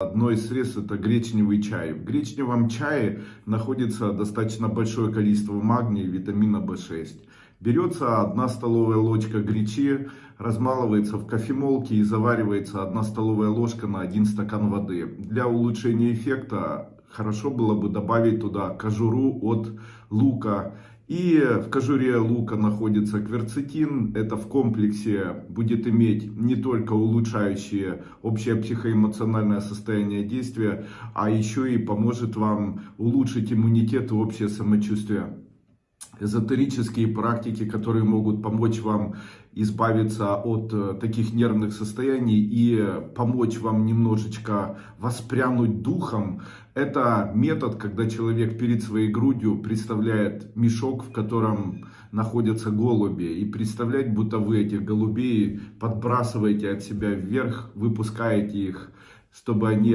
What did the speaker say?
Одно из средств это гречневый чай. В гречневом чае находится достаточно большое количество магния и витамина В6. Берется одна столовая ложка гречи, размалывается в кофемолке и заваривается одна столовая ложка на один стакан воды. Для улучшения эффекта хорошо было бы добавить туда кожуру от лука. И в кожуре лука находится кверцетин. Это в комплексе будет иметь не только улучшающее общее психоэмоциональное состояние действия, а еще и поможет вам улучшить иммунитет и общее самочувствие эзотерические практики, которые могут помочь вам избавиться от э, таких нервных состояний и помочь вам немножечко воспрянуть духом. Это метод, когда человек перед своей грудью представляет мешок, в котором находятся голуби. И представлять, будто вы этих голубей подбрасываете от себя вверх, выпускаете их, чтобы они